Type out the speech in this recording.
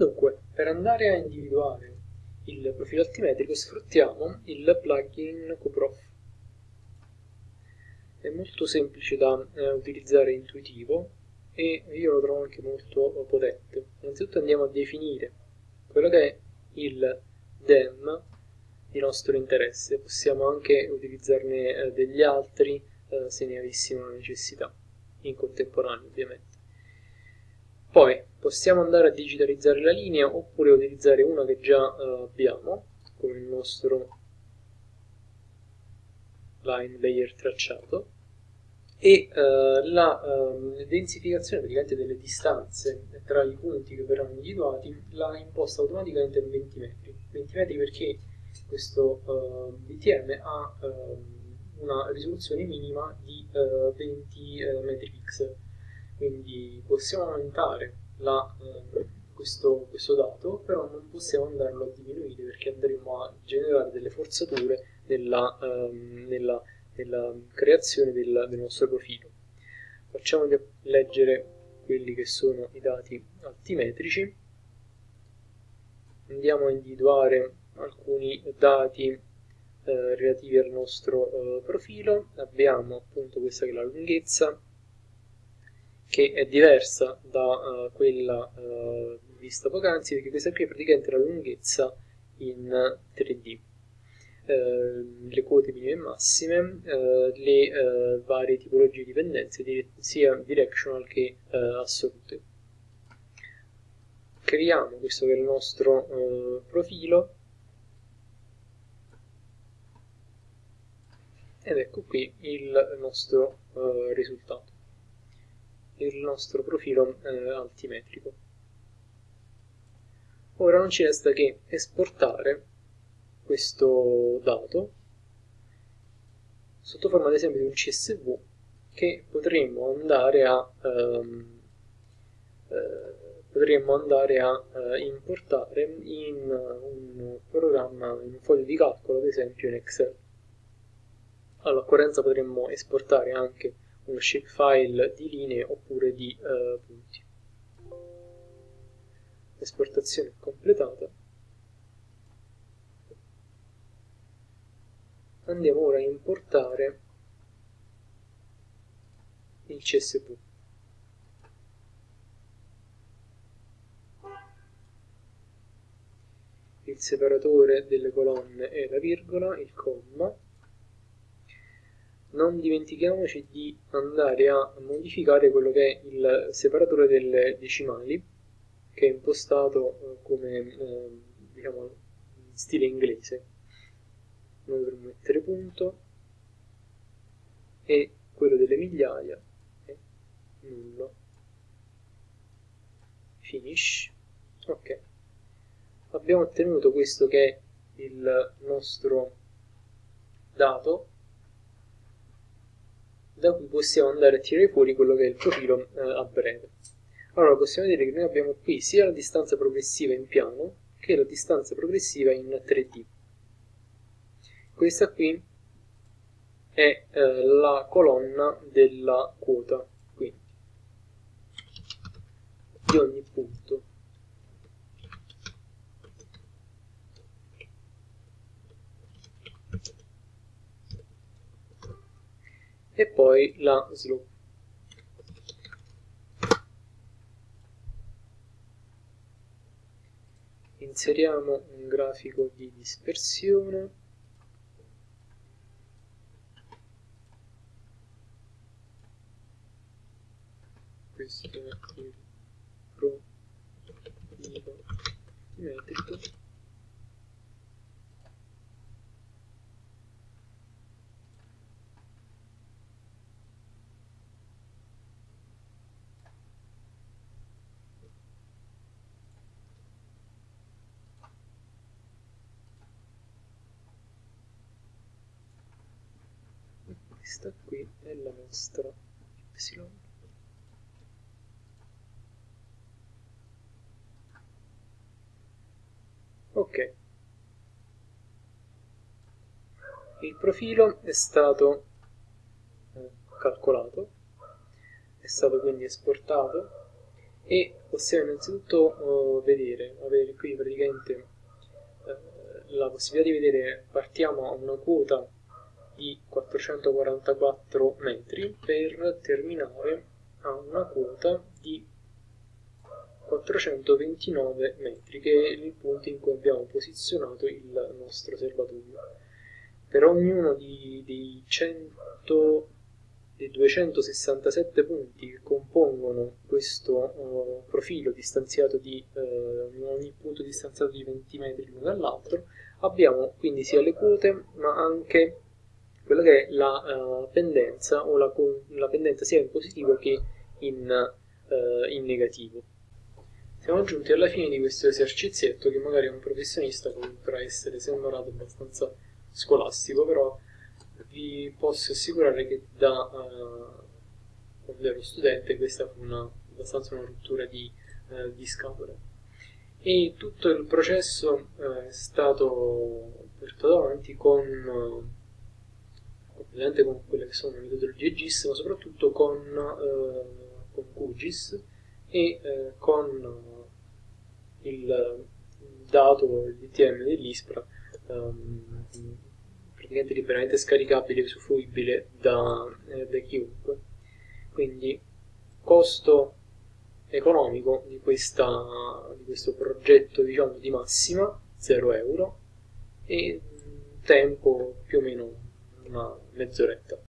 Dunque, per andare a individuare il profilo altimetrico sfruttiamo il plugin QProf. È molto semplice da eh, utilizzare, intuitivo e io lo trovo anche molto potente. Innanzitutto andiamo a definire quello che è il DEM di nostro interesse, possiamo anche utilizzarne eh, degli altri eh, se ne avessimo la necessità, in contemporanea ovviamente. Poi possiamo andare a digitalizzare la linea oppure utilizzare una che già uh, abbiamo, come il nostro line layer tracciato, e uh, la uh, densificazione delle distanze tra i punti che verranno individuati la imposta automaticamente in 20 metri. 20 metri perché questo uh, BTM ha una risoluzione minima di 20 metri pixel quindi possiamo aumentare la, eh, questo, questo, dato, però non possiamo andarlo a diminuire perché andremo a generare delle forzature nella, ehm, nella, nella creazione del, del, nostro profilo. Facciamo leggere quelli che sono i dati altimetrici, andiamo a individuare alcuni dati eh, relativi al nostro eh, profilo, abbiamo appunto questa che è la lunghezza, che è diversa da uh, quella uh, vista poc'anzi perché questa qui è praticamente la lunghezza in 3D. Uh, eh, le quote minime e massime, le varie tipologie di pendenze, di, sia directional che assolute. Creiamo questo che è il nostro profilo ed ecco qui il nostro risultato il nostro profilo eh, altimetrico. Ora non ci resta che esportare questo dato sotto forma ad esempio di un CSV che potremmo andare a, ehm, eh, potremmo andare a eh, importare in un programma, in un foglio di calcolo ad esempio in Excel. All'occorrenza potremmo esportare anche uno shapefile di linee oppure di uh, punti. L'esportazione è completata. Andiamo ora a importare il CSV. Il separatore delle colonne è la virgola, il comma, non dimentichiamoci di andare a modificare quello che è il separatore delle decimali che è impostato eh, come eh, diciamo stile inglese. Noi dovremmo mettere punto. E quello delle migliaia è nullo. Finish. Ok. Abbiamo ottenuto questo che è il nostro dato da cui possiamo andare a tirare fuori quello che è il profilo eh, a breve. Allora possiamo vedere che noi abbiamo qui sia la distanza progressiva in piano che la distanza progressiva in 3D. Questa qui è eh, la colonna della quota, quindi di ogni punto e poi la slope. Inseriamo un grafico di dispersione. Questo è il profilo metrico. Questa qui è la nostra y ok. Il profilo è stato eh, calcolato è stato quindi esportato e possiamo innanzitutto uh, vedere, avere qui praticamente uh, la possibilità di vedere, partiamo a una quota di 444 metri per terminare a una quota di 429 metri, che è il punto in cui abbiamo posizionato il nostro serbatoio. Per ognuno di, dei, 100, dei 267 punti che compongono questo uh, profilo distanziato di uh, ogni punto distanziato di 20 metri l'uno dall'altro, abbiamo quindi sia le quote ma anche quella che è la uh, pendenza o la, la, pendenza sia in positivo che in, in negativo. Siamo giunti alla fine di questo esercizietto che magari un professionista potrà essere sembrato abbastanza scolastico, però vi posso assicurare che da uh, quando ero studente questa fu una, abbastanza una rottura di, uh, di scatole. E tutto il processo uh, è stato portato avanti con, ovviamente con quelle che sono le metodologie GIS, ma soprattutto con, con QGIS e con il dato l'ITM dell'ISPRA um, praticamente liberamente scaricabile e usufruibile da, eh, da chiunque. Quindi costo economico di, questa, di questo progetto diciamo di massima 0 euro e tempo più o meno una mezz'oretta